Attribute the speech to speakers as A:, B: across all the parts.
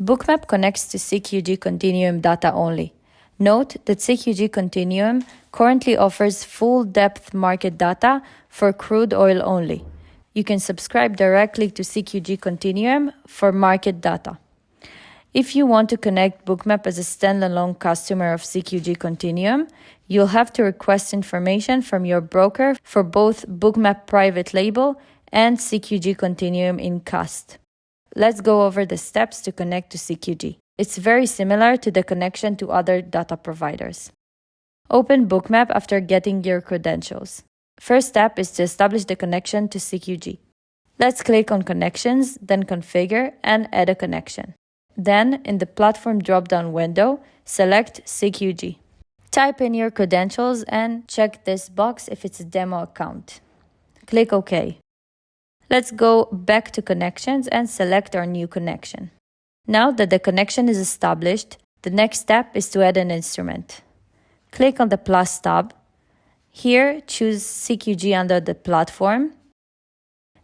A: Bookmap connects to CQG Continuum data only. Note that CQG Continuum currently offers full depth market data for crude oil only. You can subscribe directly to CQG Continuum for market data. If you want to connect Bookmap as a standalone customer of CQG Continuum, you'll have to request information from your broker for both Bookmap Private Label and CQG Continuum in Cust. Let's go over the steps to connect to CQG. It's very similar to the connection to other data providers. Open Bookmap after getting your credentials. First step is to establish the connection to CQG. Let's click on Connections, then Configure and add a connection. Then, in the Platform drop-down window, select CQG. Type in your credentials and check this box if it's a demo account. Click OK. Let's go back to connections and select our new connection. Now that the connection is established, the next step is to add an instrument. Click on the plus tab. Here, choose CQG under the platform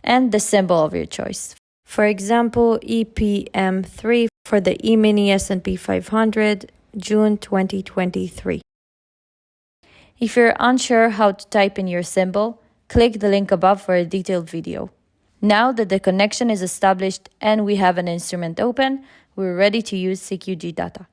A: and the symbol of your choice. For example, EPM3 for the E-mini S&P 500, June 2023. If you're unsure how to type in your symbol, click the link above for a detailed video. Now that the connection is established and we have an instrument open, we're ready to use CQG data.